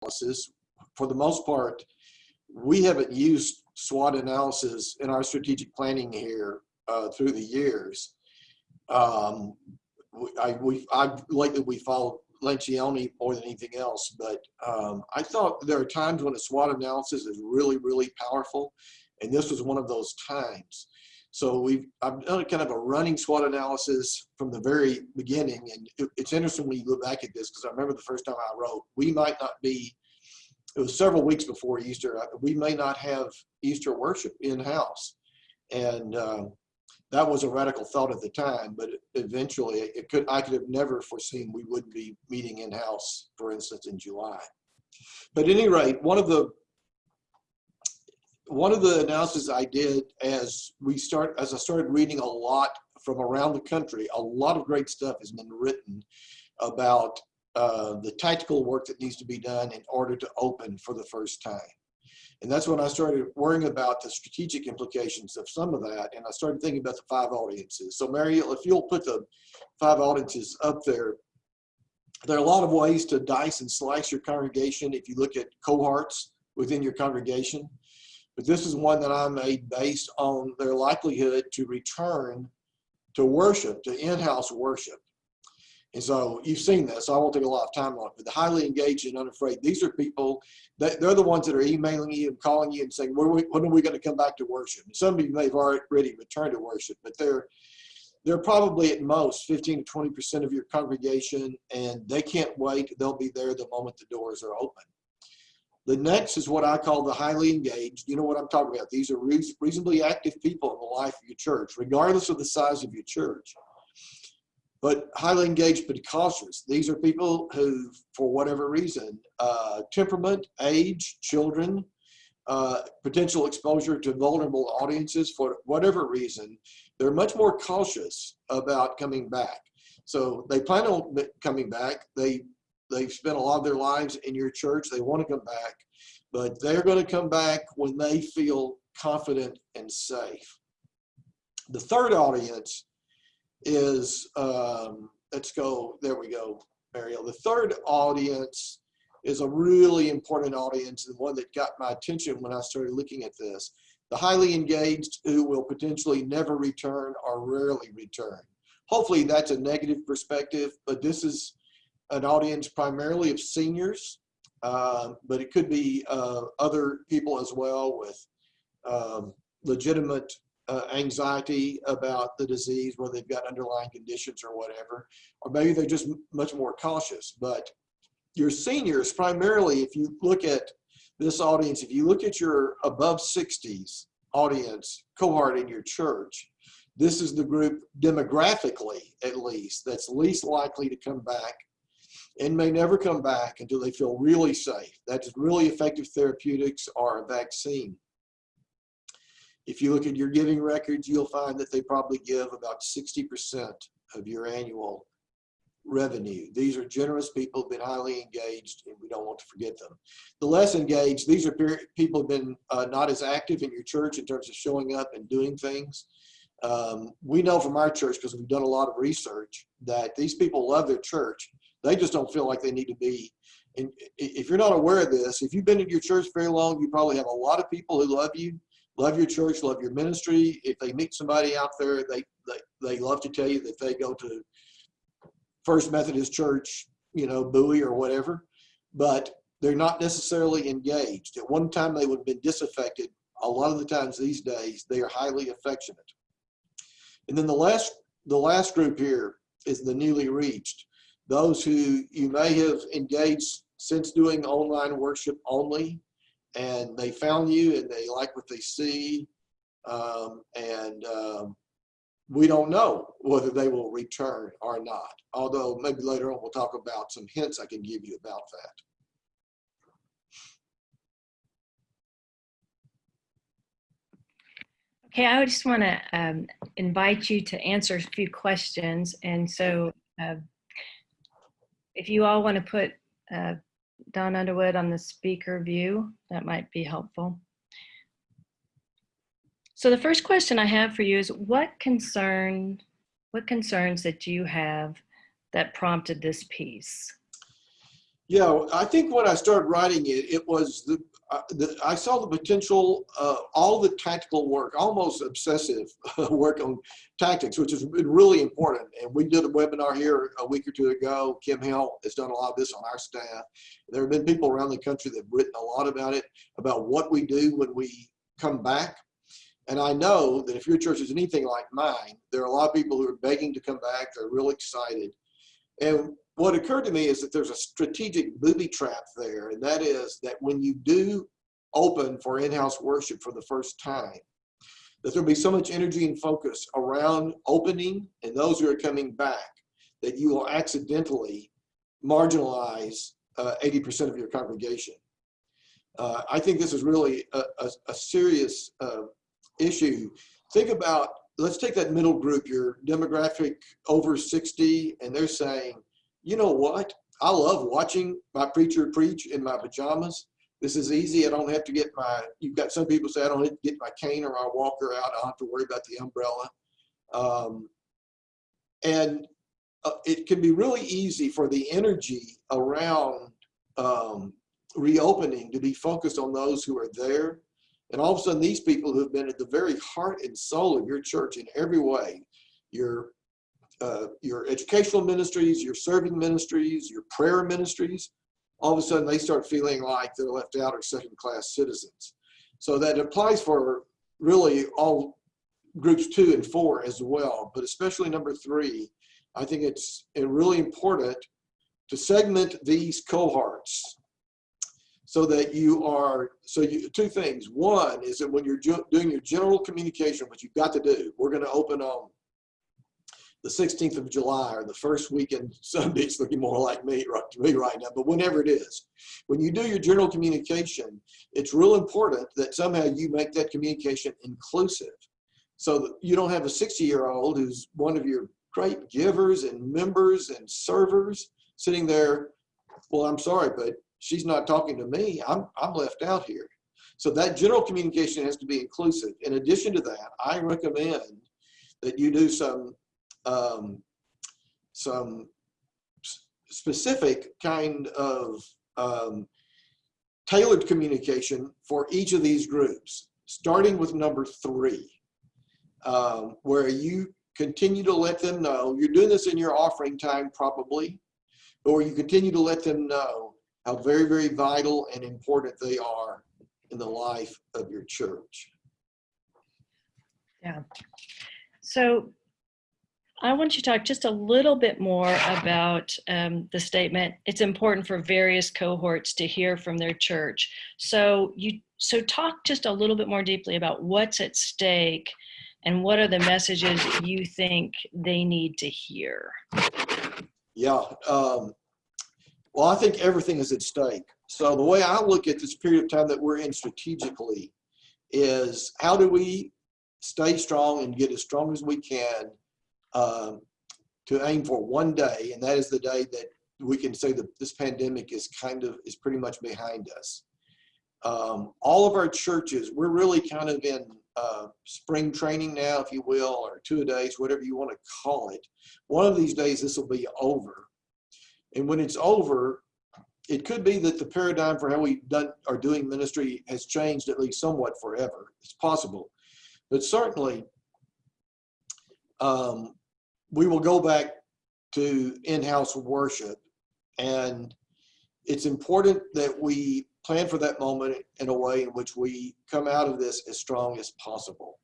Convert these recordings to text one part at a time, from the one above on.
analysis, for the most part, we haven't used SWOT analysis in our strategic planning here uh, through the years. Um, I, we, I, lately we followed Lencioni more than anything else, but um, I thought there are times when a SWOT analysis is really, really powerful, and this was one of those times. So we've, I've done kind of a running SWOT analysis from the very beginning, and it, it's interesting when you look back at this, because I remember the first time I wrote, we might not be, it was several weeks before Easter, uh, we may not have Easter worship in-house. And um, that was a radical thought at the time, but eventually it could, I could have never foreseen we wouldn't be meeting in-house, for instance, in July. But at any rate, one of the one of the analysis I did as we start, as I started reading a lot from around the country, a lot of great stuff has been written about uh, the tactical work that needs to be done in order to open for the first time. And that's when I started worrying about the strategic implications of some of that. And I started thinking about the five audiences. So Mary, if you'll put the five audiences up there, there are a lot of ways to dice and slice your congregation if you look at cohorts within your congregation. But this is one that I made based on their likelihood to return to worship, to in-house worship. And so you've seen this, so I won't take a lot of time on it, but the highly engaged and unafraid, these are people, that they're the ones that are emailing you and calling you and saying, when are we, when are we going to come back to worship? And some of you may have already returned to worship, but they're, they're probably at most 15 to 20% of your congregation, and they can't wait. They'll be there the moment the doors are open. The next is what I call the highly engaged. You know what I'm talking about. These are reasonably active people in the life of your church, regardless of the size of your church. But highly engaged but cautious. These are people who, for whatever reason, uh, temperament, age, children, uh, potential exposure to vulnerable audiences, for whatever reason, they're much more cautious about coming back. So they plan on coming back. They they've spent a lot of their lives in your church. They want to come back, but they're going to come back when they feel confident and safe. The third audience is, um, let's go, there we go, Mariel. The third audience is a really important audience and one that got my attention when I started looking at this. The highly engaged who will potentially never return or rarely return. Hopefully that's a negative perspective, but this is an audience primarily of seniors, uh, but it could be uh, other people as well with um, legitimate uh, anxiety about the disease, whether they've got underlying conditions or whatever, or maybe they're just much more cautious. But your seniors, primarily, if you look at this audience, if you look at your above 60s audience cohort in your church, this is the group demographically, at least, that's least likely to come back and may never come back until they feel really safe. That's really effective therapeutics or a vaccine. If you look at your giving records, you'll find that they probably give about 60% of your annual revenue. These are generous people, been highly engaged, and we don't want to forget them. The less engaged, these are people who've been uh, not as active in your church in terms of showing up and doing things. Um, we know from our church, because we've done a lot of research, that these people love their church, they just don't feel like they need to be. And if you're not aware of this, if you've been in your church very long, you probably have a lot of people who love you, love your church, love your ministry. If they meet somebody out there, they, they, they love to tell you that they go to First Methodist Church, you know, Bowie or whatever, but they're not necessarily engaged. At one time, they would have been disaffected. A lot of the times these days, they are highly affectionate. And then the last, the last group here is the newly reached those who you may have engaged since doing online worship only and they found you and they like what they see um, and um, we don't know whether they will return or not although maybe later on we'll talk about some hints I can give you about that. Okay, I just want to um, invite you to answer a few questions. And so uh, if you all want to put uh, Don Underwood on the speaker view, that might be helpful. So the first question I have for you is what concern, what concerns that you have that prompted this piece? Yeah, I think when I started writing it, it was the, uh, the I saw the potential, uh, all the tactical work, almost obsessive work on tactics, which has been really important. And we did a webinar here a week or two ago. Kim Hill has done a lot of this on our staff. There have been people around the country that have written a lot about it, about what we do when we come back. And I know that if your church is anything like mine, there are a lot of people who are begging to come back. They're real excited. And what occurred to me is that there's a strategic booby trap there, and that is that when you do open for in-house worship for the first time, that there'll be so much energy and focus around opening and those who are coming back that you will accidentally marginalize 80% of your congregation. Uh, I think this is really a, a, a serious uh, issue. Think about, let's take that middle group, your demographic over 60, and they're saying, you know what? I love watching my preacher preach in my pajamas. This is easy. I don't have to get my, you've got some people say I don't have to get my cane or my walker out. I don't have to worry about the umbrella. Um, and uh, it can be really easy for the energy around um, reopening to be focused on those who are there. And all of a sudden, these people who have been at the very heart and soul of your church in every way, your uh, your educational ministries, your serving ministries, your prayer ministries, all of a sudden they start feeling like they're left out or second class citizens. So that applies for really all groups two and four as well, but especially number three, I think it's really important to segment these cohorts so that you are, so you, two things. One is that when you're doing your general communication, what you've got to do, we're going to open on the 16th of July or the first weekend Sunday, it's looking more like me right, to me right now, but whenever it is, when you do your general communication, it's real important that somehow you make that communication inclusive. So that you don't have a 60 year old who's one of your great givers and members and servers sitting there. Well, I'm sorry, but she's not talking to me. I'm, I'm left out here. So that general communication has to be inclusive. In addition to that, I recommend that you do some um, some specific kind of um, tailored communication for each of these groups, starting with number three, um, where you continue to let them know, you're doing this in your offering time probably, or you continue to let them know how very, very vital and important they are in the life of your church. Yeah. So I want you to talk just a little bit more about um, the statement. It's important for various cohorts to hear from their church. So you so talk just a little bit more deeply about what's at stake and what are the messages you think they need to hear. Yeah. Um, well, I think everything is at stake. So the way I look at this period of time that we're in strategically is how do we stay strong and get as strong as we can um, to aim for one day, and that is the day that we can say that this pandemic is kind of is pretty much behind us. Um, all of our churches, we're really kind of in uh, spring training now, if you will, or two days, whatever you want to call it. One of these days, this will be over. And when it's over, it could be that the paradigm for how we done are doing ministry has changed at least somewhat forever. It's possible, but certainly um, we will go back to in-house worship and it's important that we plan for that moment in a way in which we come out of this as strong as possible.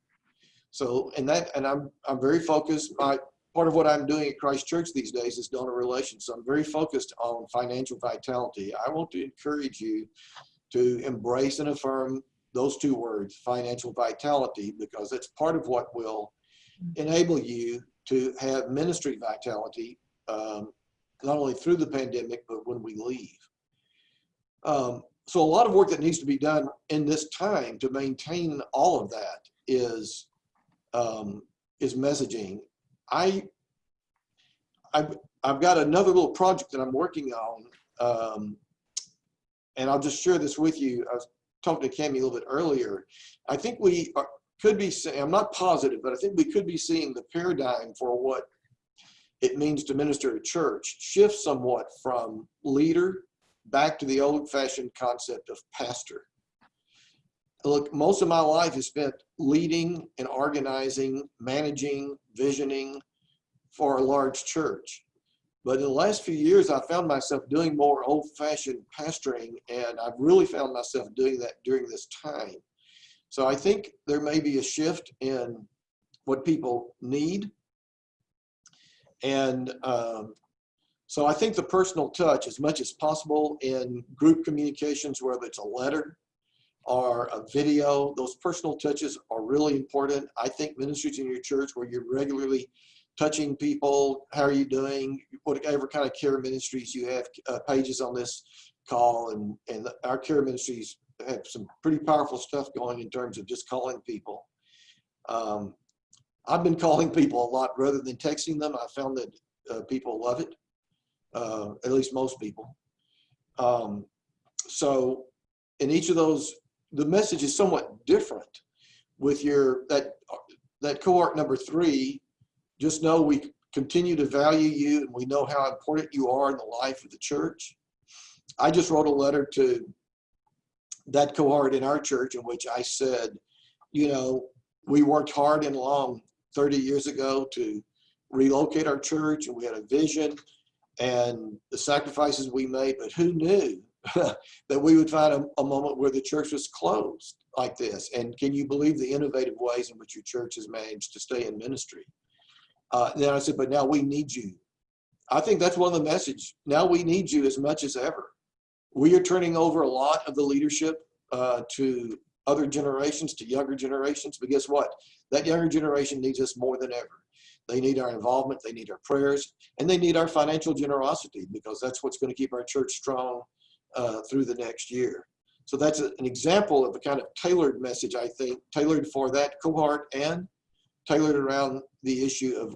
So, and that, and I'm, I'm very focused. My part of what I'm doing at Christ Church these days is donor relations. So I'm very focused on financial vitality. I want to encourage you to embrace and affirm those two words, financial vitality, because it's part of what will mm-hmm. enable you to have ministry vitality, um, not only through the pandemic, but when we leave. Um, so a lot of work that needs to be done in this time to maintain all of that is um, is messaging. I I've, I've got another little project that I'm working on, um, and I'll just share this with you. I was talking to Cami a little bit earlier. I think we are, could be I'm not positive, but I think we could be seeing the paradigm for what it means to minister to church shift somewhat from leader back to the old fashioned concept of pastor. Look, most of my life is spent leading and organizing, managing, visioning for a large church. But in the last few years, I found myself doing more old fashioned pastoring, and I've really found myself doing that during this time. So I think there may be a shift in what people need. And um, so I think the personal touch, as much as possible in group communications, whether it's a letter or a video, those personal touches are really important. I think ministries in your church where you're regularly touching people, how are you doing, whatever kind of care ministries you have, uh, pages on this call, and, and our care ministries have some pretty powerful stuff going in terms of just calling people. Um, I've been calling people a lot rather than texting them. I found that uh, people love it, uh, at least most people. Um, so in each of those, the message is somewhat different with your, that, that cohort number three, just know we continue to value you and we know how important you are in the life of the church. I just wrote a letter to that cohort in our church in which I said, you know, we worked hard and long 30 years ago to relocate our church and we had a vision and the sacrifices we made, but who knew that we would find a, a, moment where the church was closed like this? And can you believe the innovative ways in which your church has managed to stay in ministry? Uh, then I said, but now we need you. I think that's one of the message. Now we need you as much as ever. We are turning over a lot of the leadership uh, to other generations, to younger generations. But guess what? That younger generation needs us more than ever. They need our involvement, they need our prayers, and they need our financial generosity because that's what's going to keep our church strong uh, through the next year. So that's an example of a kind of tailored message, I think, tailored for that cohort and tailored around the issue of,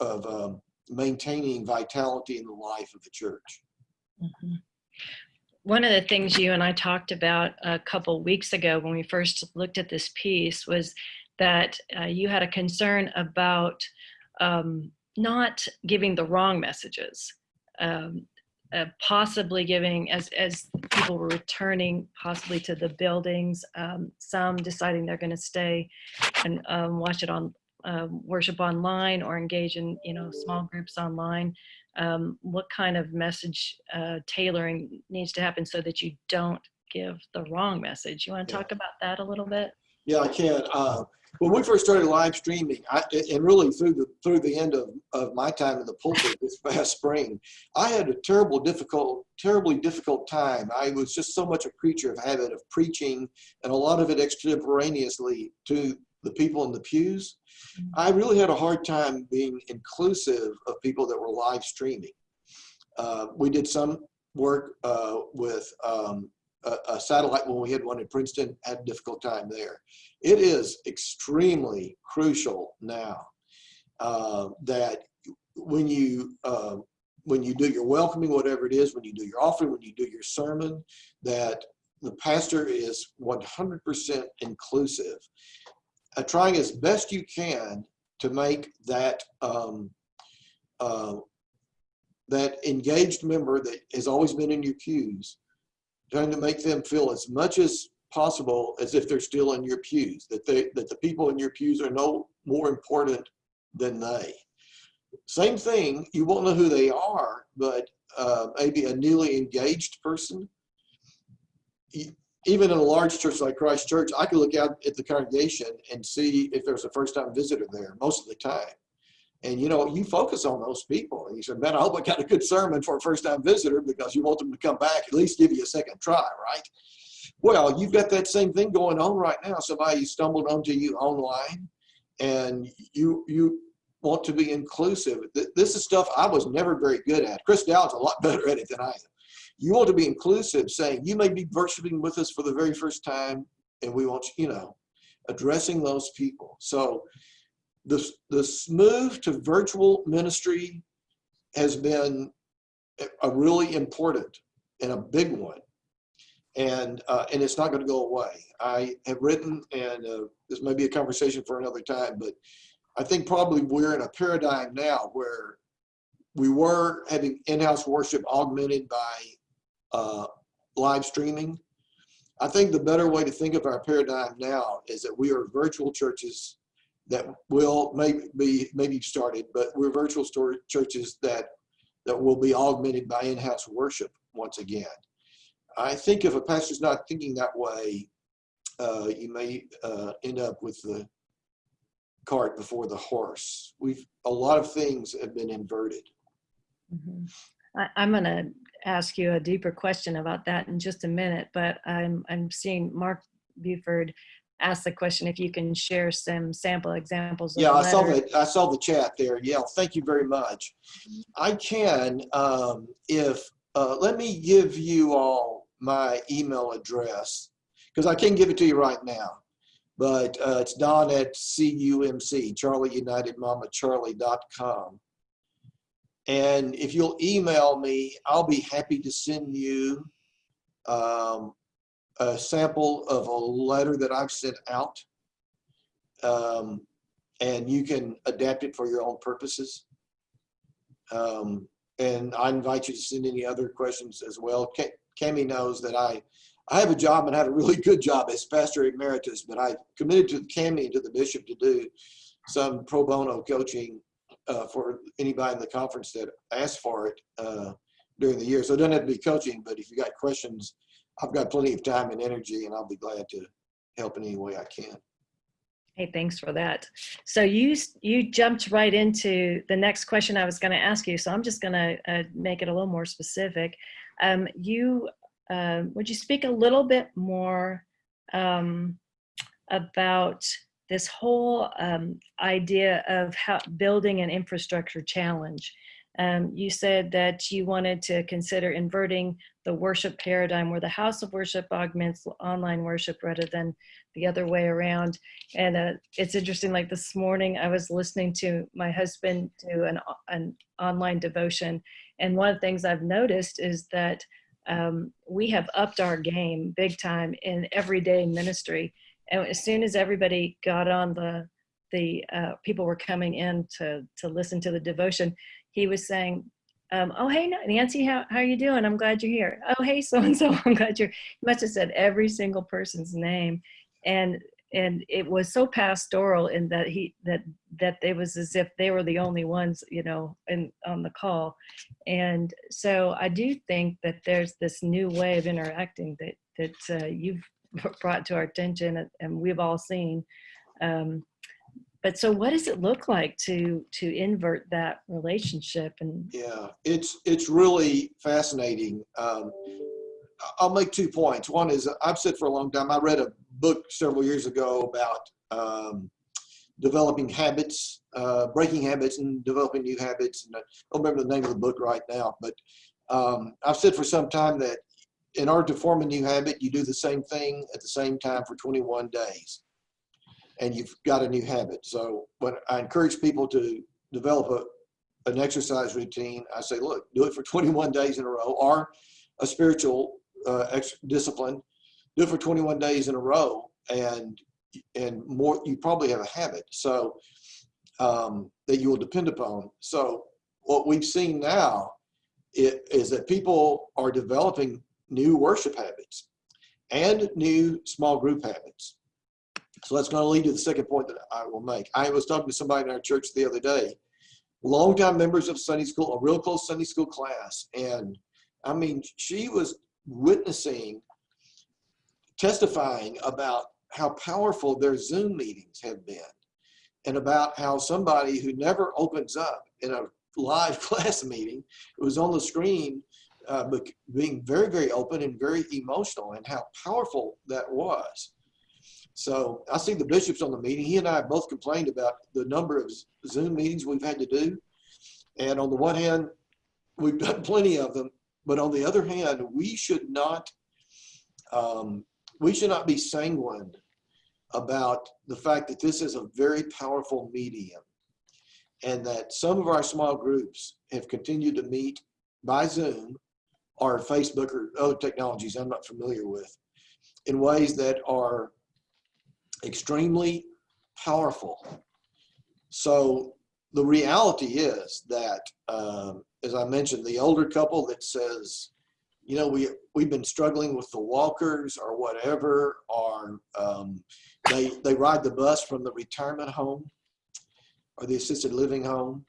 of um, maintaining vitality in the life of the church. Mm -hmm. One of the things you and I talked about a couple weeks ago when we first looked at this piece was that uh, you had a concern about um, not giving the wrong messages, um, uh, possibly giving, as, as people were returning possibly to the buildings, um, some deciding they're going to stay and um, watch it on um, worship online or engage in you know small groups online um, what kind of message uh, tailoring needs to happen so that you don't give the wrong message you want to Yeah. talk about that a little bit Yeah, I can. Uh, when we first started live streaming, I, and really through the through the end of, of my time in the pulpit this past spring, I had a terrible, difficult, terribly difficult time. I was just so much a creature of habit of preaching, and a lot of it extemporaneously to the people in the pews. I really had a hard time being inclusive of people that were live streaming. Uh, we did some work uh, with um, a, a, satellite when we had one in Princeton, had a difficult time there. It is extremely crucial now uh, that when you uh, when you do your welcoming, whatever it is, when you do your offering, when you do your sermon, that the pastor is 100% inclusive uh, trying as best you can to make that um, uh, that engaged member that has always been in your pews, trying to make them feel as much as possible as if they're still in your pews, that they that the people in your pews are no more important than they. Same thing, you won't know who they are, but uh, maybe a newly engaged person, even in a large church like Christ Church, I could look out at the congregation and see if there's a first time visitor there most of the time. And you know, you focus on those people. And you say, man, I hope I got a good sermon for a first time visitor because you want them to come back, at least give you a second try, right? Well, you've got that same thing going on right now. Somebody stumbled onto you online and you, you want to be inclusive. This is stuff I was never very good at. Chris Dowd's a lot better at it than I am. You want to be inclusive, saying you may be worshiping with us for the very first time, and we want you know, addressing those people. So the, the move to virtual ministry has been a really important and a big one. And, uh, and it's not going to go away. I have written, and uh, this may be a conversation for another time, but I think probably we're in a paradigm now where we were having in-house worship augmented by uh, live streaming. I think the better way to think of our paradigm now is that we are virtual churches that will maybe be maybe started, but we're virtual churches that that will be augmented by in-house worship once again. I think if a pastor's not thinking that way, uh, you may uh, end up with the cart before the horse. We've a lot of things have been inverted. Mhm. I, I'm going to ask you a deeper question about that in just a minute, but I'm, I'm seeing Mark Buford ask the question if you can share some sample examples. Of Yeah, the I saw that. I saw the chat there. Yeah, thank you very much. I can, um, if, uh, let me give you all my email address because I can't give it to you right now. But uh, it's don at CUMC, Charlie United Mama Charlie.com. And if you'll email me, I'll be happy to send you um, a sample of a letter that I've sent out. Um, and you can adapt it for your own purposes. Um, and I invite you to send any other questions as well. Ca- Cami knows that I, I have a job and I have a really good job as pastor emeritus, but I committed to Cami and to the bishop to do some pro bono coaching uh, for anybody in the conference that asks for it uh, during the year. So it doesn't have to be coaching, but if you got questions, I've got plenty of time and energy and I'll be glad to help in any way I can. Hey, thanks for that. So you you jumped right into the next question I was going to ask you. So I'm just going to uh, make it a little more specific. Um, you um would you speak a little bit more um, about this whole um, idea of how building an infrastructure challenge? Um, you said that you wanted to consider inverting the worship paradigm where the house of worship augments online worship rather than the other way around. And uh, it's interesting, like this morning, I was listening to my husband do an, an online devotion. And one of the things I've noticed is that um, we have upped our game big time in everyday ministry. And as soon as everybody got on the, the uh, people were coming in to, to listen to the devotion, he was saying, um, oh, hey, Nancy, how, how are you doing? I'm glad you're here. Oh, hey, so-and-so, I'm glad you're, he must have said every single person's name and and it was so pastoral in that he that that it was as if they were the only ones you know in on the call and so i do think that there's this new way of interacting that that uh, you've brought to our attention and, we've all seen um, but so what does it look like to to invert that relationship and Yeah, it's it's really fascinating. Um, I'll make two points. One is I've said for a long time. I read a book several years ago about um, developing habits, uh, breaking habits, and developing new habits. And I don't remember the name of the book right now, but um, I've said for some time that in order to form a new habit, you do the same thing at the same time for 21 days, and you've got a new habit. So when I encourage people to develop a, an exercise routine, I say, look, do it for 21 days in a row, or a spiritual uh, discipline, do it for 21 days in a row, and and more, you probably have a habit. So um, that you will depend upon. So what we've seen now is that people are developing new worship habits and new small group habits. So that's going to lead to the second point that I will make. I was talking to somebody in our church the other day, longtime members of Sunday school, a real close Sunday school class. And I mean, she was witnessing, testifying about how powerful their Zoom meetings have been and about how somebody who never opens up in a live class meeting, it was on the screen, uh, being very, very open and very emotional and how powerful that was. So I see the bishops on the meeting. He and I both complained about the number of Zoom meetings we've had to do. And on the one hand, we've done plenty of them, but on the other hand, we should not um, we should not be sanguine about the fact that this is a very powerful medium and that some of our small groups have continued to meet by Zoom or Facebook or other technologies I'm not familiar with in ways that are extremely powerful. So the reality is that, um, as I mentioned, the older couple that says, you know, we, we've been struggling with the walkers or whatever, or um, they, they ride the bus from the retirement home or the assisted living home.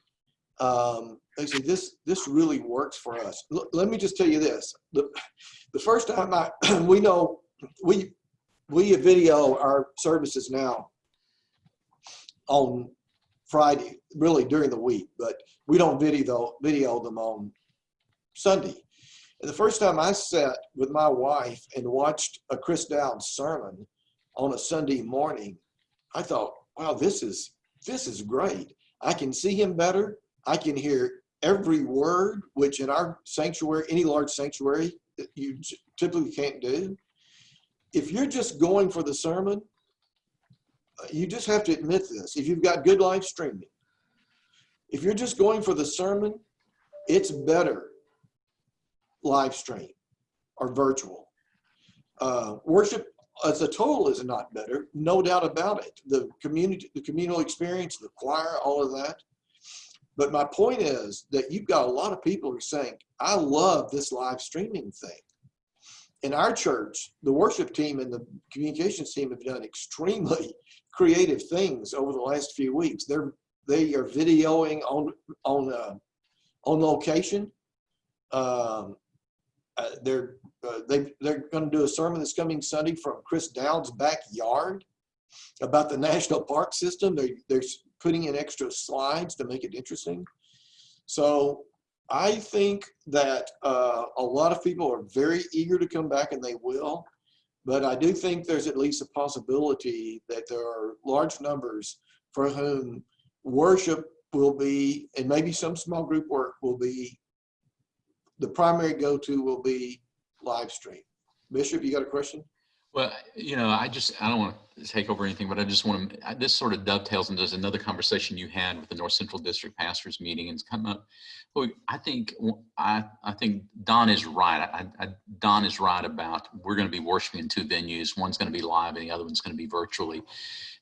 Um, they say, this, this really works for us. Look, let me just tell you this. The, the first time I, we know, we, we video our services now on Friday, really during the week, but we don't video, video them on Sunday. And the first time I sat with my wife and watched a Chris Dowd sermon on a Sunday morning, I thought, wow, this is, this is great. I can see him better. I can hear every word, which in our sanctuary, any large sanctuary, you typically can't do. If you're just going for the sermon, uh, you just have to admit this. If you've got good live streaming, if you're just going for the sermon, it's better live stream or virtual. Uh, worship as a total is not better, no doubt about it. The community, the communal experience, the choir, all of that. But my point is that you've got a lot of people who are saying, I love this live streaming thing. In our church, the worship team and the communications team have done extremely creative things over the last few weeks. They're they are videoing on on uh, on location. Um, uh, they're uh, they they're going to do a sermon this coming Sunday from Chris Dowd's backyard about the national park system. They they're putting in extra slides to make it interesting. So I think that uh, a lot of people are very eager to come back, and they will. But I do think there's at least a possibility that there are large numbers for whom worship will be, and maybe some small group work will be, the primary go-to will be live stream. Bishop, you got a question? Well, you know, I just, I don't want to take over anything, but I just want to, this sort of dovetails into another conversation you had with the North Central District Pastors Meeting and it's come up. Well, I think, I, I think Don is right. I, I, Don is right about we're going to be worshiping in two venues. One's going to be live and the other one's going to be virtually.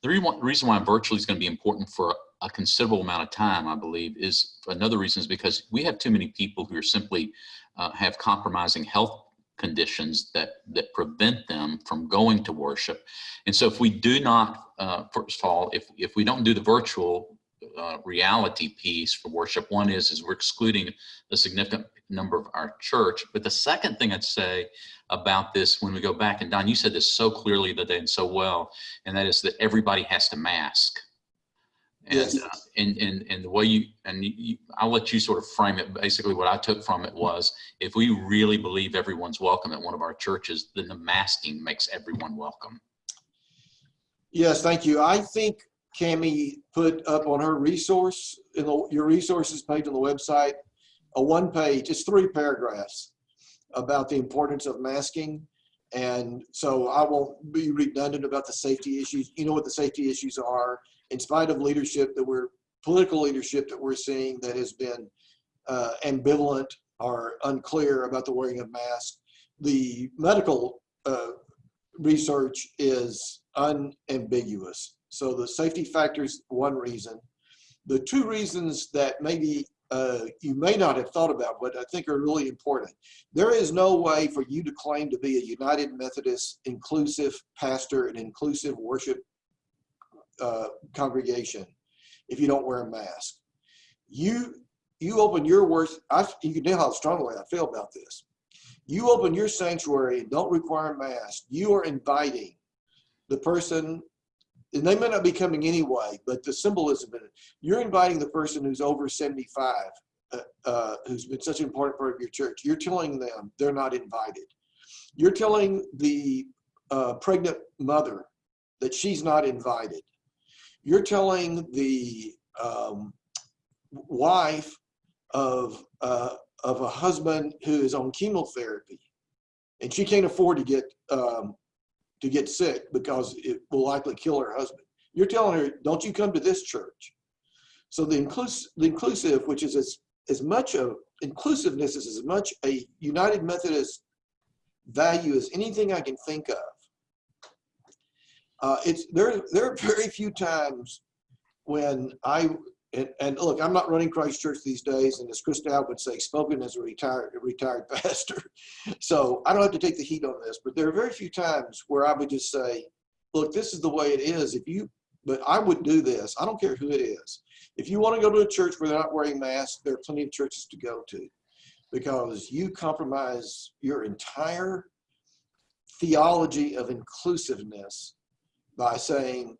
The reason, why virtually is going to be important for a considerable amount of time, I believe, is another reason is because we have too many people who are simply uh, have compromising health conditions that that prevent them from going to worship. And so if we do not, uh, first of all, if, if we don't do the virtual uh, reality piece for worship, one is, is we're excluding a significant number of our church. But the second thing I'd say about this when we go back, and Don, you said this so clearly the day and so well, and that is that everybody has to mask. And, Yes. uh, and, and, and the way you, and you, I'll let you sort of frame it. Basically what I took from it was if we really believe everyone's welcome at one of our churches, then the masking makes everyone welcome. Yes, thank you. I think Cami put up on her resource, in the, your resources page on the website, a one page, it's three paragraphs about the importance of masking. And so I won't be redundant about the safety issues. You know what the safety issues are. In spite of leadership that we're, political leadership that we're seeing that has been uh, ambivalent or unclear about the wearing of masks, the medical uh, research is unambiguous. So the safety factor is one reason. The two reasons that maybe uh, you may not have thought about, but I think are really important. There is no way for you to claim to be a United Methodist inclusive pastor and inclusive worship uh, congregation if you don't wear a mask. You you open your worst. I, you can tell how strongly I feel about this. You open your sanctuary and don't require a mask. You are inviting the person, and they may not be coming anyway, but the symbolism in it. You're inviting the person who's over 75, uh, uh, who's been such an important part of your church. You're telling them they're not invited. You're telling the uh, pregnant mother that she's not invited. You're telling the um, wife of uh, of a husband who is on chemotherapy, and she can't afford to get um, to get sick because it will likely kill her husband. You're telling her, don't you come to this church. So the inclusive, the inclusive, which is as as much of inclusiveness is as much a United Methodist value as anything I can think of. Uh, it's there. There are very few times when I and, and look, I'm not running Christ Church these days, and as Christal would say, spoken as a retired, retired pastor. So I don't have to take the heat on this, but there are very few times where I would just say, look, this is the way it is. If you, but I would do this. I don't care who it is. If you want to go to a church where they're not wearing masks, there are plenty of churches to go to because you compromise your entire theology of inclusiveness by saying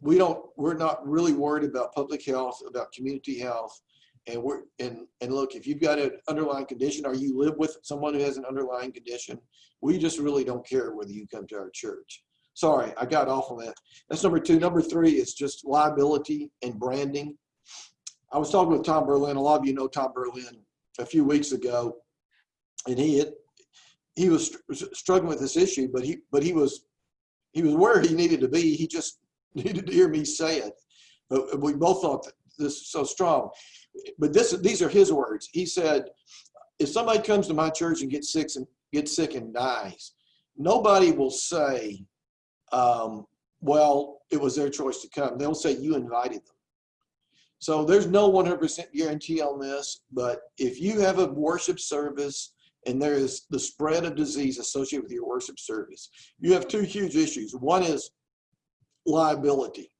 we don't we're not really worried about public health about community health. And we're and and look if you've got an underlying condition or you live with someone who has an underlying condition we just really don't care whether you come to our church. Sorry i got off on that. That's number two. Number three is just liability and branding. I was talking with tom berlin. A lot of you know tom berlin a few weeks ago and he had he was str- struggling with this issue but he but he was he was where he needed to be he just needed to hear me say it. But we both thought this is so strong. But this, these are his words. He said, if somebody comes to my church and gets sick and gets sick and dies, nobody will say, um, well, it was their choice to come. They'll say you invited them. So there's no 100% guarantee on this, but if you have a worship service and there is the spread of disease associated with your worship service, you have two huge issues. One is liability.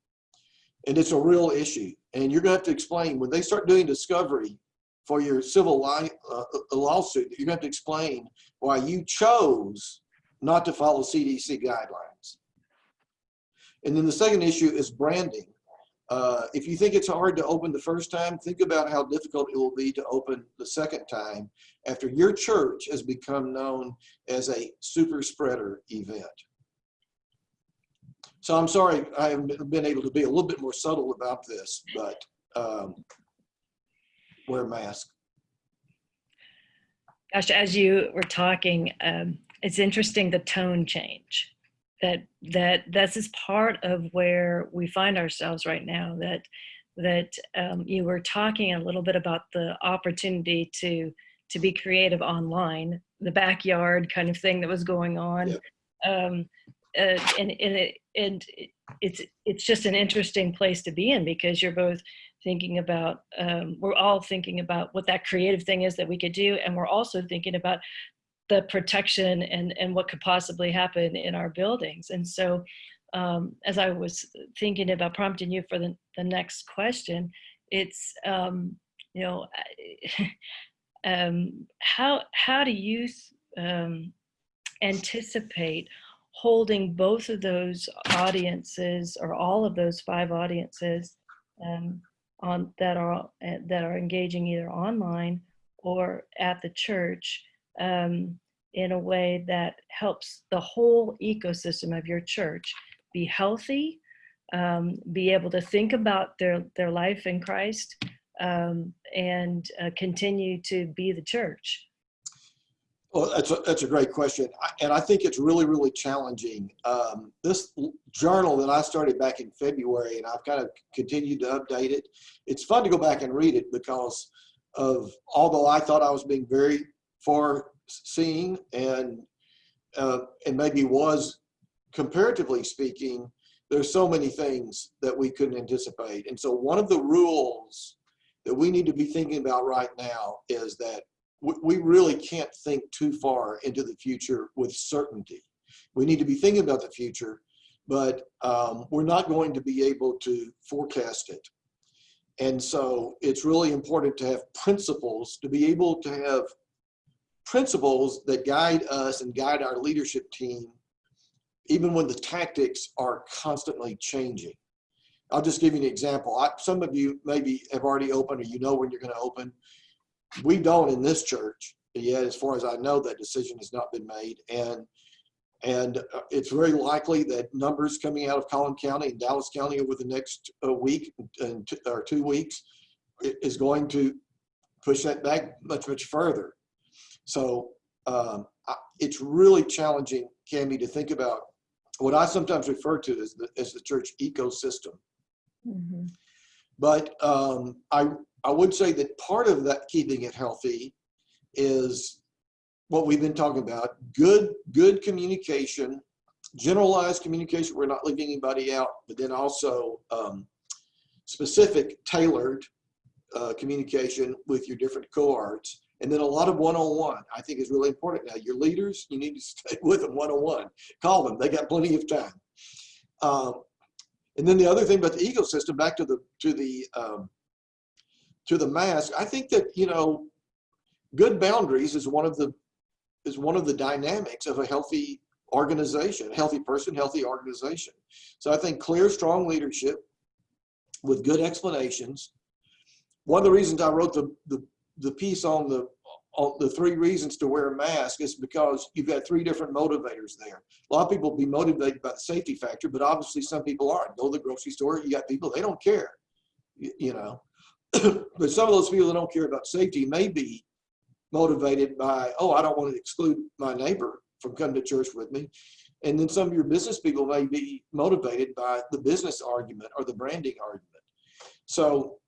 And it's a real issue. And you're going to have to explain when they start doing discovery for your civil li- uh, lawsuit, you're going to have to explain why you chose not to follow CDC guidelines. And then the second issue is branding. Uh, if you think it's hard to open the first time, think about how difficult it will be to open the second time after your church has become known as a super spreader event. So I'm sorry I haven't been able to be a little bit more subtle about this, but um, wear a mask. Gosh, as you were talking, um, it's interesting the tone change. That that this is part of where we find ourselves right now. That that um, you were talking a little bit about the opportunity to to be creative online, the backyard kind of thing that was going on. Yep. Um, uh, and and it and it's it's just an interesting place to be in because you're both thinking about um, we're all thinking about what that creative thing is that we could do and we're also thinking about the protection and and what could possibly happen in our buildings. And so um, as i was thinking about prompting you for the, the next question it's um, you know um, how how do you um, anticipate holding both of those audiences or all of those five audiences um, on that are that are engaging either online or at the church um, in a way that helps the whole ecosystem of your church be healthy, um, be able to think about their their life in Christ, um, and uh, continue to be the church. Well, that's a, that's a great question. I- And I think it's really, really challenging. Um, this journal that I started back in February and I've kind of continued to update it. It's fun to go back and read it because of, although I thought I was being very foreseeing and, uh, and maybe was comparatively speaking, there's so many things that we couldn't anticipate. And so one of the rules that we need to be thinking about right now is that we, we really can't think too far into the future with certainty. We need to be thinking about the future, but um, we're not going to be able to forecast it. And so it's really important to have principles, to be able to have principles that guide us and guide our leadership team, even when the tactics are constantly changing. I'll just give you an example. I, some of you maybe have already opened or you know when you're going to open we don't in this church yet as far as i know that decision has not been made and and uh, it's very likely that numbers coming out of collin county and dallas county over the next uh, week and or two weeks is going to push that back much much further so um, I, it's really challenging cami to think about what i sometimes refer to as the, as the church ecosystem Mhm. but um, I, I would say that part of that keeping it healthy is what we've been talking about, good, good communication, generalized communication. We're not leaving anybody out, but then also um, specific tailored uh, communication with your different cohorts. And then a lot of one-on-one, I think is really important. Now, your leaders, you need to stay with them one-on-one. Call them, they got plenty of time. Um, and then the other thing about the ecosystem, back to the, to the, um, to the mask, I think that, you know, good boundaries is one of the, is one of the dynamics of a healthy organization, healthy person, healthy organization. So I think clear, strong leadership with good explanations. One of the reasons I wrote the, the, the piece on the, on the three reasons to wear a mask is because you've got three different motivators there. A lot of people be motivated by the safety factor, but obviously some people aren't. Go to the grocery store, you got people, they don't care, you, know. but some of those people that don't care about safety may be motivated by, oh, I don't want to exclude my neighbor from coming to church with me. And then some of your business people may be motivated by the business argument or the branding argument. So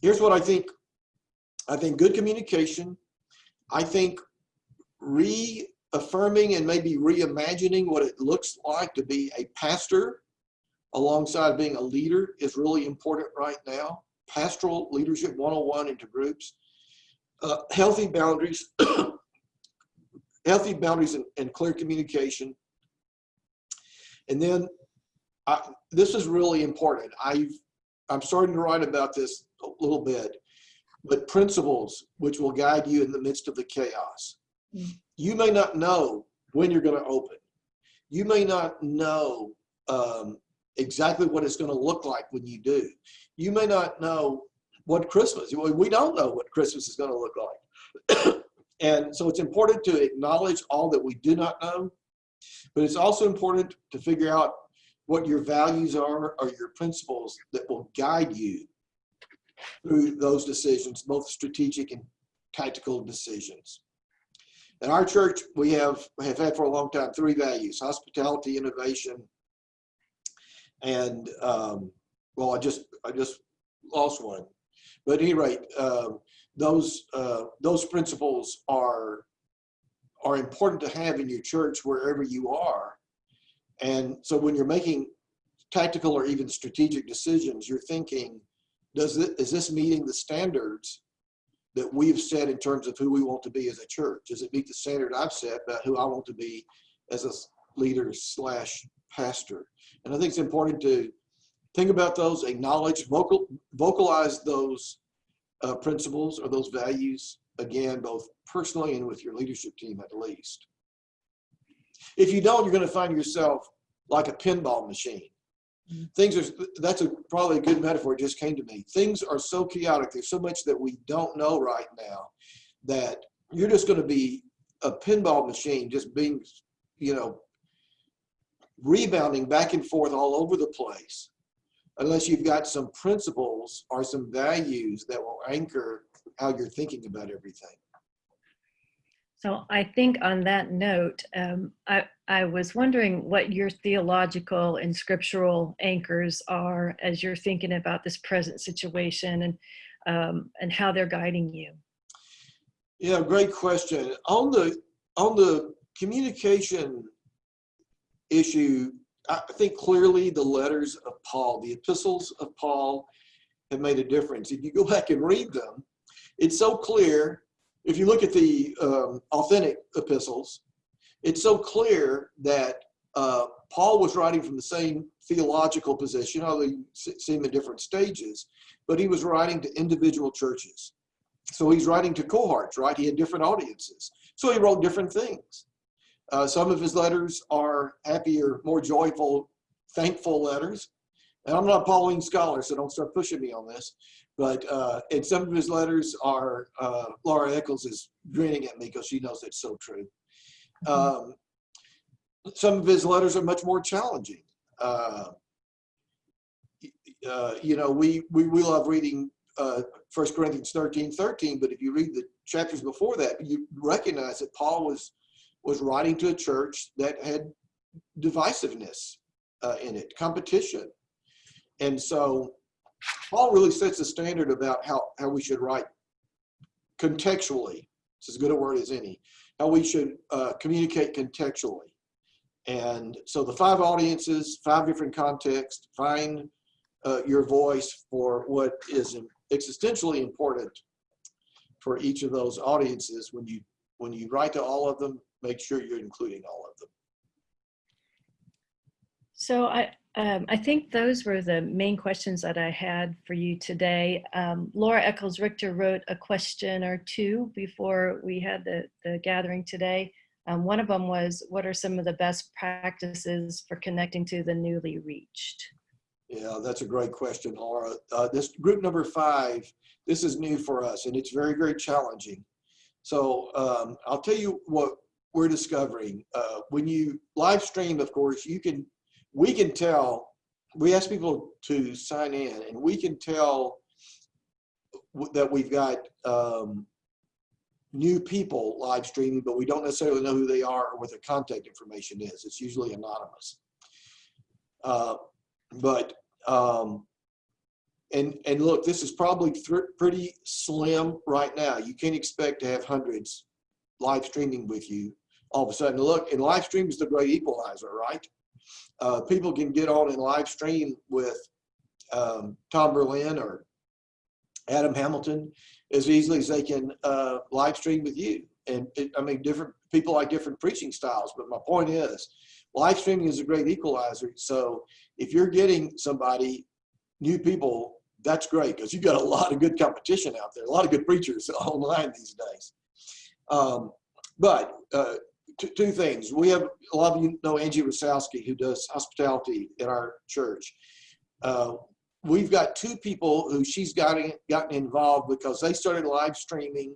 here's what I think. I think good communication. I think reaffirming and maybe reimagining what it looks like to be a pastor alongside being a leader is really important right now. Pastoral leadership 101 into groups. Uh, healthy boundaries, healthy boundaries and, and, clear communication. And then I, this is really important. I've, I'm starting to write about this a little bit, but principles which will guide you in the midst of the chaos. Mm. You may not know when you're going to open. You may not know um, exactly what it's going to look like when you do. You may not know what Christmas, we don't know what Christmas is going to look like. and so it's important to acknowledge all that we do not know, but it's also important to figure out what your values are or your principles that will guide you through those decisions, both strategic and tactical decisions. In our church, we have, have had for a long time three values, hospitality, innovation, and um, well, I just, I just lost one. But at any rate, uh, those, uh, those principles are, are important to have in your church wherever you are. And so when you're making tactical or even strategic decisions, you're thinking, does this, is this meeting the standards that we've set in terms of who we want to be as a church? Does it meet the standard I've set about who I want to be as a leader slash pastor? And I think it's important to think about those, acknowledge, vocal, vocalize those uh, principles or those values, again, both personally and with your leadership team at least. If you don't, you're going to find yourself like a pinball machine. Things are, that's a, probably a good metaphor, it just came to me. Things are so chaotic, there's so much that we don't know right now that you're just going to be a pinball machine, just being, you know, rebounding back and forth all over the place unless you've got some principles or some values that will anchor how you're thinking about everything. So I think on that note, um, I, I was wondering what your theological and scriptural anchors are as you're thinking about this present situation and, um, and how they're guiding you. Yeah, great question. On the, on the communication issue, I think clearly the letters of Paul, the epistles of Paul have made a difference. If you go back and read them, it's so clear. If you look at the um, authentic epistles, it's so clear that uh, Paul was writing from the same theological position, although you see him in different stages, but he was writing to individual churches. So he's writing to cohorts, right? He had different audiences. So he wrote different things. Uh, some of his letters are happier, more joyful, thankful letters. And I'm not a Pauline scholar, so don't start pushing me on this. But uh, and some of his letters are, uh, Laura Eccles is grinning at me because she knows it's so true. Mm-hmm. Um, some of his letters are much more challenging. Uh, uh, you know, we, we, we love reading uh, 1 Corinthians 13, 13, but if you read the chapters before that, you recognize that Paul was was writing to a church that had divisiveness uh, in it, competition. And so Paul really sets a standard about how, how we should write contextually. It's as good a word as any. How we should uh, communicate contextually. And so the five audiences, five different contexts, find uh, your voice for what is existentially important for each of those audiences. When you when you write to all of them, make sure you're including all of them. So I, um, I think those were the main questions that I had for you today. Um, Laura Eccles Richter wrote a question or two before we had the, the gathering today. Um, one of them was, what are some of the best practices for connecting to the newly reached? Yeah, that's a great question, Laura. Uh, this group number five, this is new for us and it's very, very challenging. So um, I'll tell you what we're discovering. Uh, when you live stream, of course, you can, we can tell, we ask people to sign in and we can tell that we've got um, new people live streaming, but we don't necessarily know who they are or what their contact information is. It's usually anonymous. Uh, but um, and and look, this is probably pretty slim right now. You can't expect to have hundreds live streaming with you all of a sudden. Look, and live stream is the great equalizer, right? Uh, people can get on and live stream with um, Tom Berlin or Adam Hamilton as easily as they can uh, live stream with you. And it, I mean, different people like different preaching styles, but my point is, live streaming is a great equalizer. So if you're getting somebody, new people, that's great because you've got a lot of good competition out there, a lot of good preachers online these days. Um, but uh, two, things. We have a lot of you know Angie Wasowski who does hospitality at our church. Uh, we've got two people who she's gotten gotten involved because they started live streaming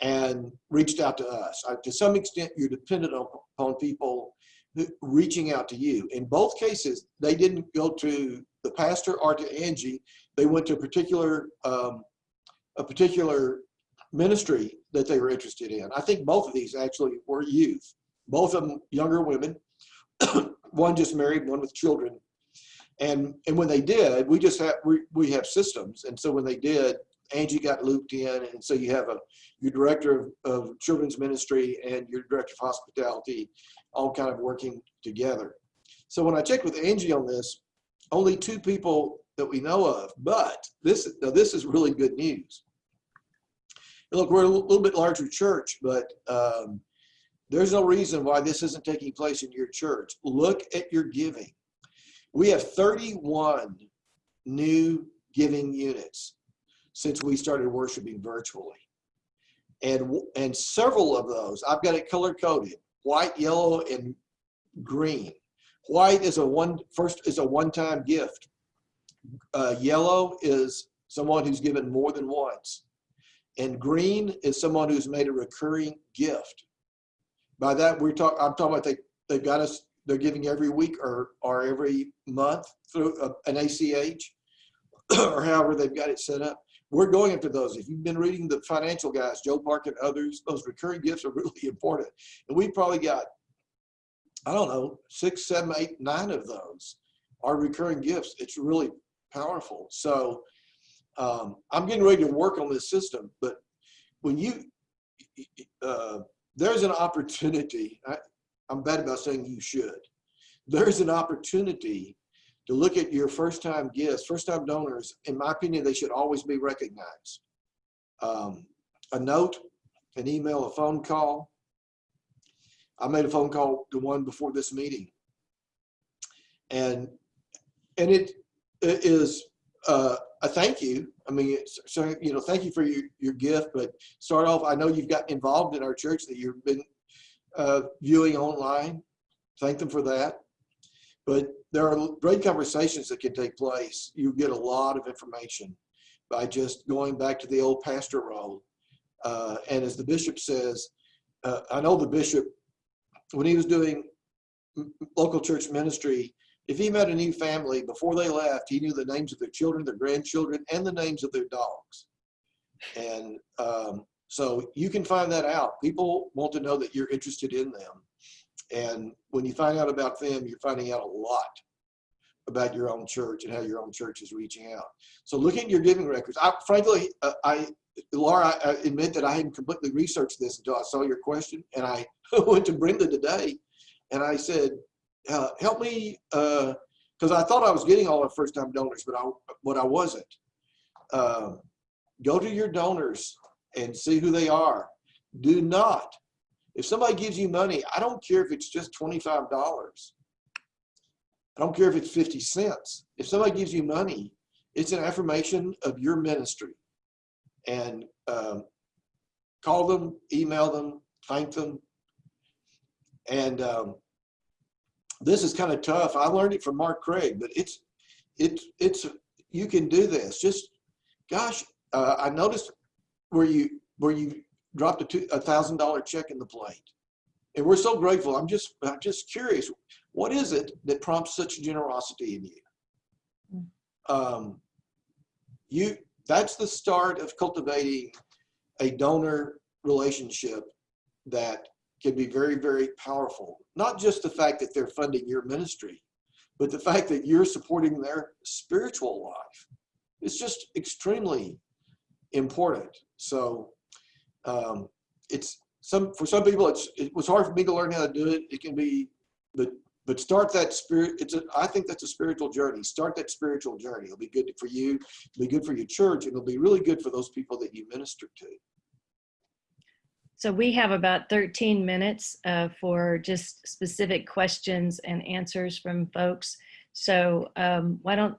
and reached out to us. Uh, to some extent, you're dependent on, upon people who- reaching out to you. In both cases, they didn't go to the pastor or to Angie. They went to a particular um, a particular ministry that they were interested in. I think both of these actually were youth, both of them younger women. one just married, one with children. And and when they did, we just have we, we have systems. And so when they did, Angie got looped in, and so you have a your director of, of children's ministry and your director of hospitality, all kind of working together. So when I checked with Angie on this, only two people that we know of, but this now this is really good news. Look, we're a little bit larger church, but um, there's no reason why this isn't taking place in your church. Look at your giving. We have 31 new giving units since we started worshiping virtually. And, and several of those, I've got it color coded, white, yellow, and green. White is a one, first is a one-time gift. Uh, yellow is someone who's given more than once. And green is someone who's made a recurring gift. By that, we're talking, I'm talking about they, they've got us, they're giving every week or, or every month through uh, a- an ACH or however they've got it set up. We're going after those. If you've been reading the financial guys, Joe Park and others, those recurring gifts are really important. And we've probably got, I don't know, six, seven, eight, nine of those are recurring gifts. It's really powerful. So um, I'm getting ready to work on this system, but when you, uh, there's an opportunity, I, I'm bad about saying you should. There's an opportunity to look at your first time gifts, first time donors. In my opinion, they should always be recognized. Um, a note, an email, a phone call. I made a phone call to one before this meeting. And, and it, it is uh, a thank you. I mean, so, you know, thank you for your, your gift, but start off, I know you've got involved in our church that you've been uh, viewing online. Thank them for that. But there are great conversations that can take place. You get a lot of information by just going back to the old pastor role. Uh, and as the bishop says, uh, I know the bishop, when he was doing local church ministry, if he met a new family before they left, he knew the names of their children, their grandchildren, and the names of their dogs. And um, so you can find that out. People want to know that you're interested in them. And when you find out about them, you're finding out a lot about your own church and how your own church is reaching out. So looking at your giving records, I frankly, uh, I, Laura, I admit that I hadn't completely researched this until I saw your question. And I went to Brenda today and I said, uh, help me uh, because I thought I was getting all our first time donors, but I, but I wasn't. Um, go to your donors and see who they are. Do not, if somebody gives you money, I don't care if it's just $25. I don't care if it's 50 cents. If somebody gives you money, it's an affirmation of your ministry. And um, call them, email them, thank them. And um, this is kind of tough. I learned it from Mark Craig, but it's, it's, it's, you can do this. Just, gosh, uh, I noticed where you, where you dropped a two, a thousand dollar check in the plate. And we're so grateful. I'm just, I'm just curious. What is it that prompts such generosity in you? Um, you, that's the start of cultivating a donor relationship that can be very, very powerful. Not just the fact that they're funding your ministry, but the fact that you're supporting their spiritual life. It's just extremely important. So um, it's some for some people it's it was hard for me to learn how to do it. It can be, but but start that spirit. It's a I think that's a spiritual journey. Start that spiritual journey. It'll be good for you. It'll be good for your church. and It'll be really good for those people that you minister to. So we have about 13 minutes uh, for just specific questions and answers from folks. So um, why don't,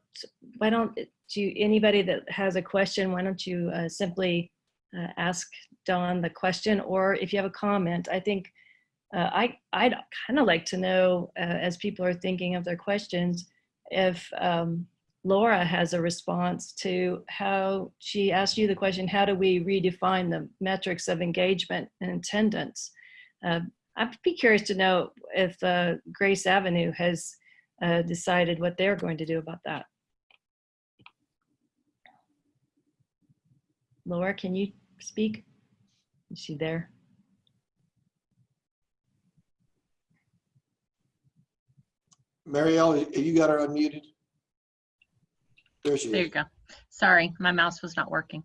why don't you, anybody that has a question, why don't you uh, simply uh, ask Don the question, or if you have a comment, I think uh, I, I'd kind of like to know, uh, as people are thinking of their questions, if um, Laura has a response to how she asked you the question, how do we redefine the metrics of engagement and attendance? Uh, I'd be curious to know if uh, Grace Avenue has uh, decided what they're going to do about that. Laura, can you speak? Is she there? Marielle, you got her unmuted? There she There is. you go. Sorry, my mouse was not working.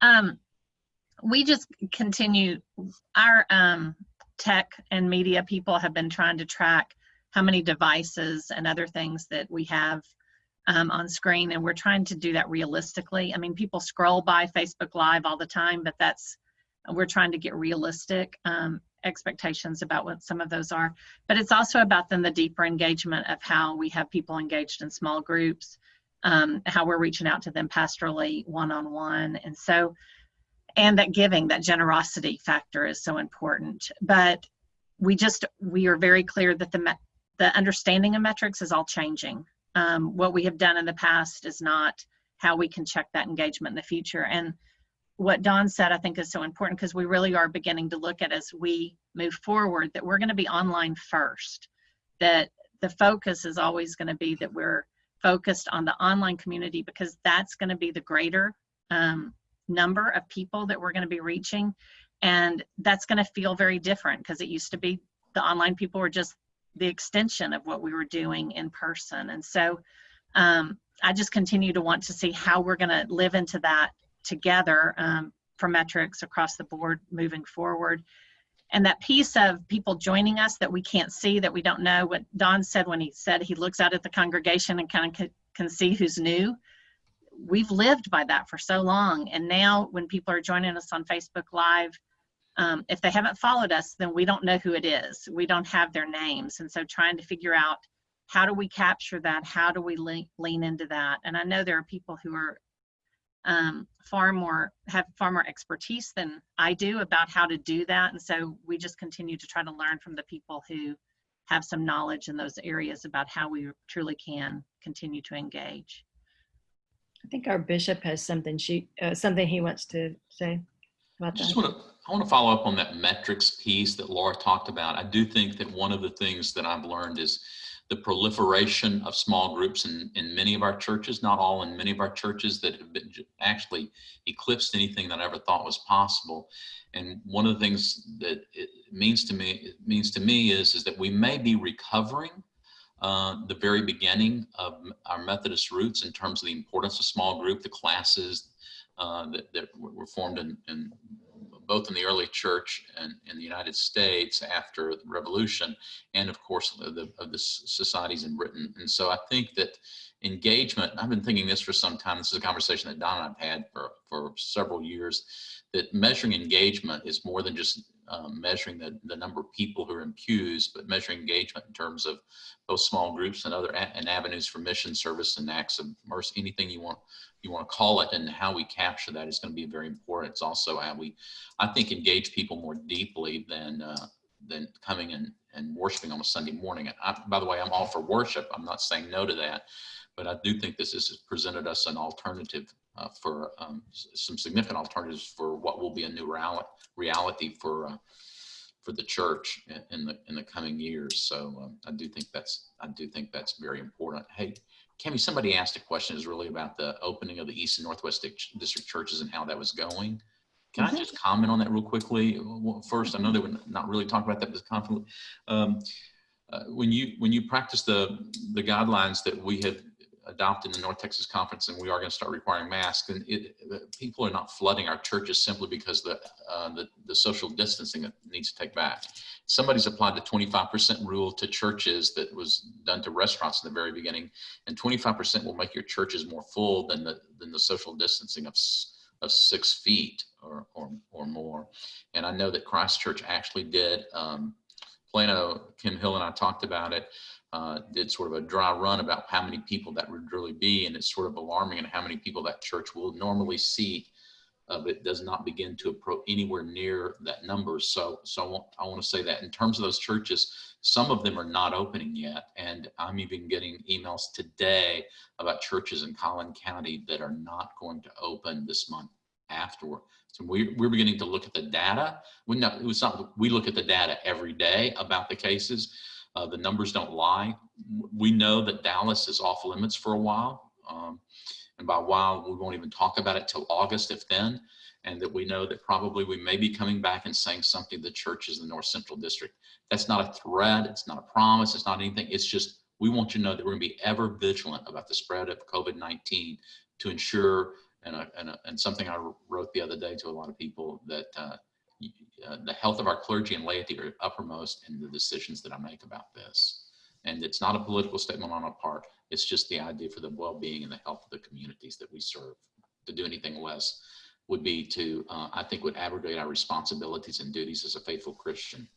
Um, we just continue, our um, tech and media people have been trying to track how many devices and other things that we have um, on screen, and we're trying to do that realistically. I mean, people scroll by Facebook Live all the time, but that's, we're trying to get realistic um, expectations about what some of those are. But it's also about then the deeper engagement of how we have people engaged in small groups, um, how we're reaching out to them pastorally one-on-one. And so and that giving that generosity factor is so important. But we just we are very clear that the the understanding of metrics is all changing. Um, what we have done in the past is not how we can check that engagement in the future. And what don said i think is so important because we really are beginning to look at as we move forward that we're going to be online first that the focus is always going to be that we're focused on the online community because that's going to be the greater um, number of people that we're going to be reaching. And that's going to feel very different because it used to be the online people were just the extension of what we were doing in person. And so um, I just continue to want to see how we're going to live into that together um, for metrics across the board moving forward and that piece of people joining us that we can't see that we don't know what don said when he said he looks out at the congregation and kind of can, can see who's new. We've lived by that for so long and now when people are joining us on facebook live um, if they haven't followed us then we don't know who it is. We don't have their names. And so trying to figure out how do we capture that? How do we lean, lean into that? And i know there are people who are um, far more have far more expertise than I do about how to do that. And so we just continue to try to learn from the people who have some knowledge in those areas about how we truly can continue to engage. I think our bishop has something she uh, something he wants to say I about just that. want to, I want to follow up on that metrics piece that Laura talked about. I do think that one of the things that I've learned is the proliferation of small groups in, in many of our churches, not all, in many of our churches that have been actually eclipsed anything that I ever thought was possible. And one of the things that it means to me, it means to me is, is that we may be recovering uh, the very beginning of our Methodist roots in terms of the importance of small group, the classes uh, that, that were formed in, in both in the early church and in the United States after the revolution, and of course of the, of the societies in Britain. And so I think that engagement, I've been thinking this for some time, this is a conversation that Don and I've had for, for several years, that measuring engagement is more than just um, measuring the, the number of people who are in pews, but measuring engagement in terms of both small groups and other and avenues for mission service and acts of mercy, anything you want you want to call it, and how we capture that is going to be very important. It's also how we, I think, engage people more deeply than uh, than coming and and worshiping on a Sunday morning. I, by the way, I'm all for worship. I'm not saying no to that, but I do think this has presented us an alternative uh, for um, some significant alternatives for what will be a new reality reality for uh, for the church in, in the in the coming years. So um, I do think that's I do think that's very important. Hey, Kimmy, somebody asked a question is really about the opening of the East and Northwest District churches and how that was going. Can I just comment on that real quickly? First, I know that we're not really talking about that, but confidently. Um, uh, when you when you practice the the guidelines that we have adopted in the North Texas Conference, and we are going to start requiring masks, and it, people are not flooding our churches simply because the uh, the, the social distancing needs to take back. Somebody's applied the 25% rule to churches that was done to restaurants in the very beginning, and 25% will make your churches more full than the than the social distancing of of six feet or or, or more. And I know that Christ Church actually did. Um, Plano, Kim Hill and I talked about it uh, did sort of a dry run about how many people that would really be, and it's sort of alarming and how many people that church will normally see. uh, but it does not begin to approach anywhere near that number. So, so I want, I want to say that in terms of those churches, some of them are not opening yet, and I'm even getting emails today about churches in Collin County that are not going to open this month afterward. So we, we're beginning to look at the data. We not, it's not, we look at the data every day about the cases. Uh, the numbers don't lie. We know that Dallas is off limits for a while. Um, and by while, we won't even talk about it till August, if then. And that we know that probably we may be coming back and saying something to the churches in the North Central District. That's not a threat. It's not a promise. It's not anything. It's just, we want you to know that we're going to be ever vigilant about the spread of COVID-19 to ensure, and, a, and, a, and something I wrote the other day to a lot of people, that uh, uh, the health of our clergy and laity are uppermost in the decisions that I make about this. And it's not a political statement on our part. It's just the idea for the well-being and the health of the communities that we serve. To do anything less would be to, uh, I think, would abrogate our responsibilities and duties as a faithful Christian.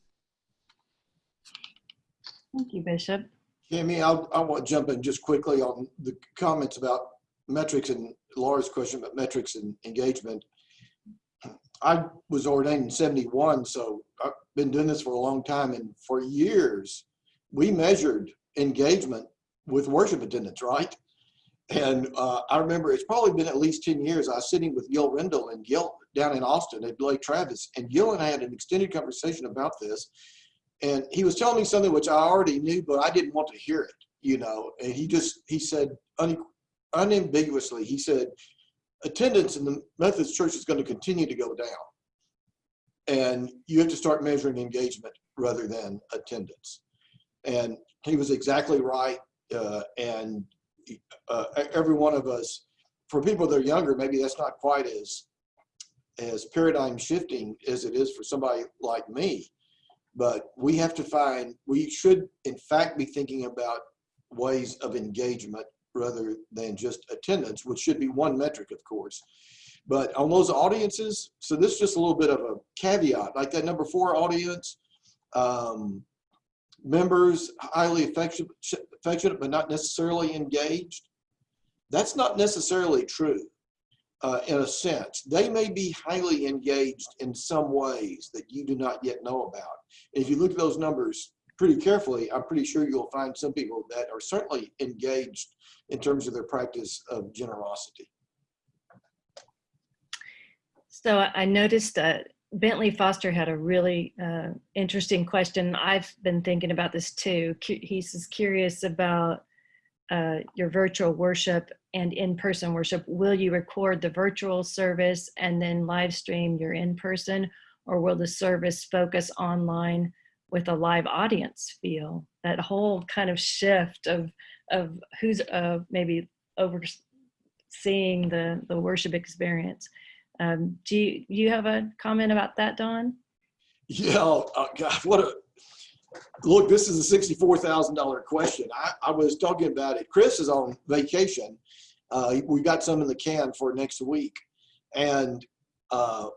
Thank you, Bishop. Kimmy, I'll, I want to jump in just quickly on the comments about metrics and Laura's question about metrics and engagement. I was ordained in 71, so I've been doing this for a long time. And for years, we measured engagement with worship attendance, right? And uh, I remember it's probably been at least 10 years. I was sitting with Gil Rendle and Gil down in Austin at Lake Travis. And Gil and I had an extended conversation about this. And he was telling me something which I already knew, but I didn't want to hear it, you know. And he just, he said un, unambiguously, he said, attendance in the Methodist church is going to continue to go down. And you have to start measuring engagement rather than attendance. And he was exactly right. Uh, and uh, every one of us, for people that are younger, maybe that's not quite as as paradigm shifting as it is for somebody like me. But we have to find, we should in fact be thinking about ways of engagement rather than just attendance, which should be one metric, of course. But on those audiences, so this is just a little bit of a caveat, like that number four audience, um, members highly affectionate, affectionate but not necessarily engaged. That's not necessarily true uh, in a sense. They may be highly engaged in some ways that you do not yet know about. If you look at those numbers pretty carefully, I'm pretty sure you'll find some people that are certainly engaged in terms of their practice of generosity. So I noticed uh, Bentley Foster had a really uh, interesting question. I've been thinking about this too. He's curious about uh, your virtual worship and in-person worship. Will you record the virtual service and then live stream your in-person, or will the service focus online with a live audience feel? That whole kind of shift of of who's uh, maybe overseeing the the worship experience. Um, do you, you have a comment about that, Don? Yeah, uh, God, what a, look, this is a $64,000 question. I, I was talking about it. Chris is on vacation. Uh, we got some in the can for next week. And uh,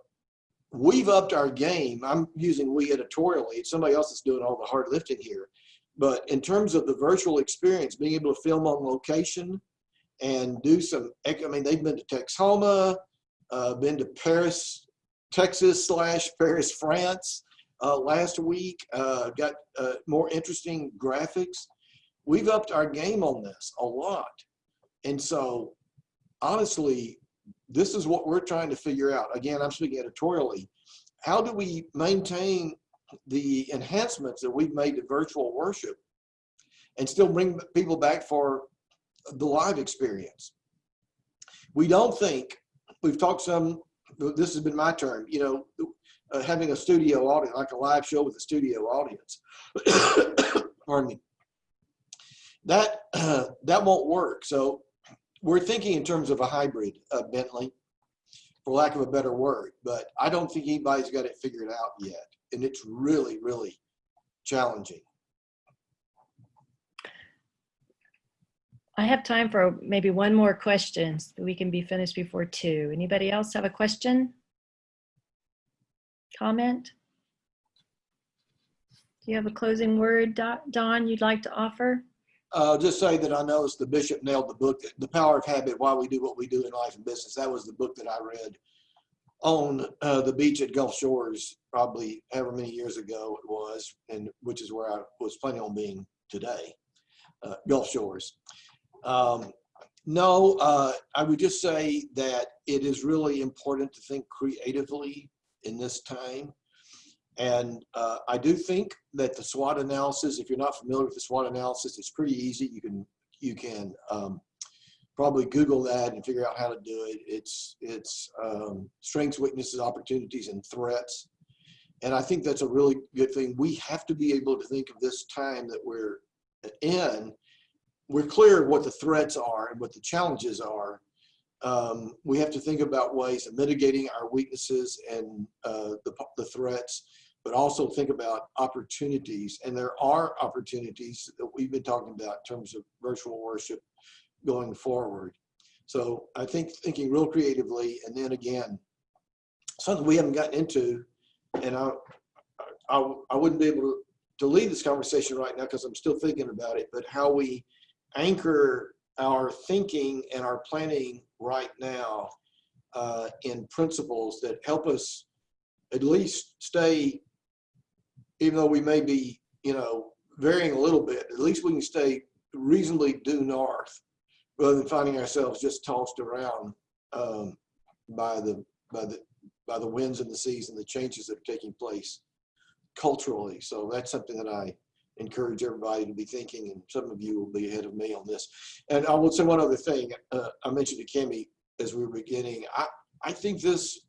we've upped our game. I'm using we editorially. It's somebody else that's doing all the hard lifting here. But in terms of the virtual experience, being able to film on location and do some, I mean, they've been to Texoma, uh, been to Paris, Texas slash Paris, France uh, last week, uh, got uh, more interesting graphics. We've upped our game on this a lot. And so honestly, this is what we're trying to figure out. Again, I'm speaking editorially. How do we maintain the enhancements that we've made to virtual worship and still bring people back for the live experience? We don't think, we've talked some, this has been my term, you know, uh, having a studio audience, like a live show with a studio audience. Pardon me. That, uh, that won't work. So we're thinking in terms of a hybrid, uh, Bentley, for lack of a better word, but I don't think anybody's got it figured out yet. And it's really, really challenging. I have time for maybe one more question so we can be finished before two. Anybody else have a question? Comment? Do you have a closing word, Don, you'd like to offer? Uh, just say that I noticed the bishop nailed the book, The Power of Habit, Why We Do What We Do in Life and Business. That was the book that I read on uh, the beach at Gulf Shores, probably however many years ago it was, and which is where I was planning on being today, uh, Gulf Shores. Um, no, uh, I would just say that it is really important to think creatively in this time. And uh, I do think that the SWOT analysis, if you're not familiar with the SWOT analysis, it's pretty easy. You can you can um, probably Google that and figure out how to do it. It's it's um, strengths, weaknesses, opportunities, and threats. And I think that's a really good thing. We have to be able to think of this time that we're in. We're clear what the threats are and what the challenges are. Um, we have to think about ways of mitigating our weaknesses and uh, the, the threats but also think about opportunities. And there are opportunities that we've been talking about in terms of virtual worship going forward. So I think thinking real creatively, and then again, something we haven't gotten into, and I, I, I wouldn't be able to, to lead this conversation right now because I'm still thinking about it, but how we anchor our thinking and our planning right now uh, in principles that help us at least stay even though we may be, you know, varying a little bit, at least we can stay reasonably due north rather than finding ourselves just tossed around um, by the by the by the winds and the seas and the changes that are taking place culturally. So that's something that I encourage everybody to be thinking, and some of you will be ahead of me on this. And I will say one other thing. Uh, I mentioned to Kimmy as we were beginning. I I think this,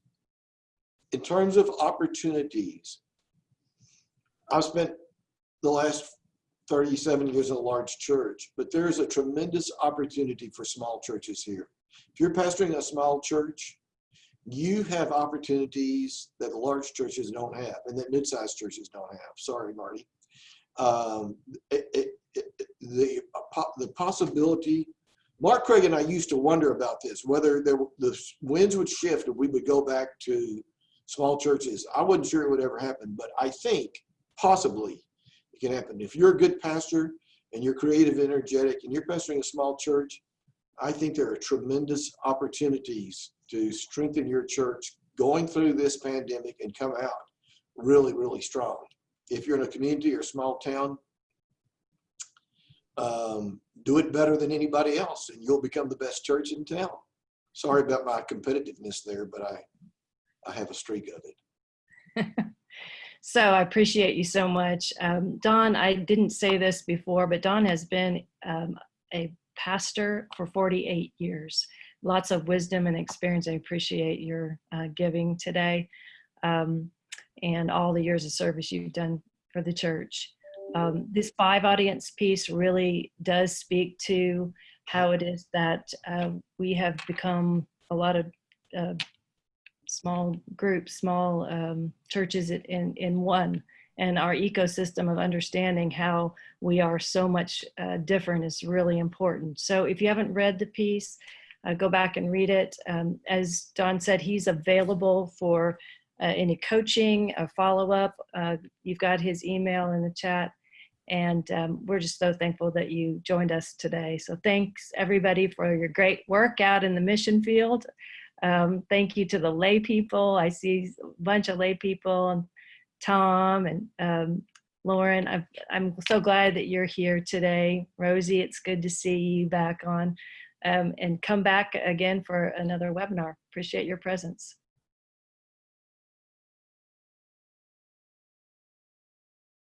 in terms of opportunities, I've spent the last 37 years in a large church, but there is a tremendous opportunity for small churches here. If you're pastoring a small church, you have opportunities that large churches don't have and that mid-sized churches don't have. Sorry, Marty. Um, it, it, it, the, the possibility, Mark Craig and I used to wonder about this, whether there, the winds would shift and we would go back to small churches. I wasn't sure it would ever happen, but I think possibly it can happen. If you're a good pastor and you're creative, energetic, and you're pastoring a small church, I think there are tremendous opportunities to strengthen your church going through this pandemic and come out really, really strong. If you're in a community or small town, um, do it better than anybody else and you'll become the best church in town. Sorry about my competitiveness there, but I, I have a streak of it. So I appreciate you so much. Um, Don, I didn't say this before, but Don has been um, a pastor for 48 years. Lots of wisdom and experience. I appreciate your uh, giving today um, and all the years of service you've done for the church. Um, this five audience piece really does speak to how it is that uh, we have become a lot of uh, small groups, small um, churches in, in one. And our ecosystem of understanding how we are so much uh, different is really important. So if you haven't read the piece, uh, go back and read it. Um, as Don said, he's available for any coaching, a follow-up. Uh, you've got his email in the chat. And um, we're just so thankful that you joined us today. So thanks everybody for your great work out in the mission field. Um, thank you to the lay people. I see a bunch of lay people and Tom and um, Lauren. I've, I'm so glad that you're here today. Rosie, it's good to see you back on um, and come back again for another webinar. Appreciate your presence.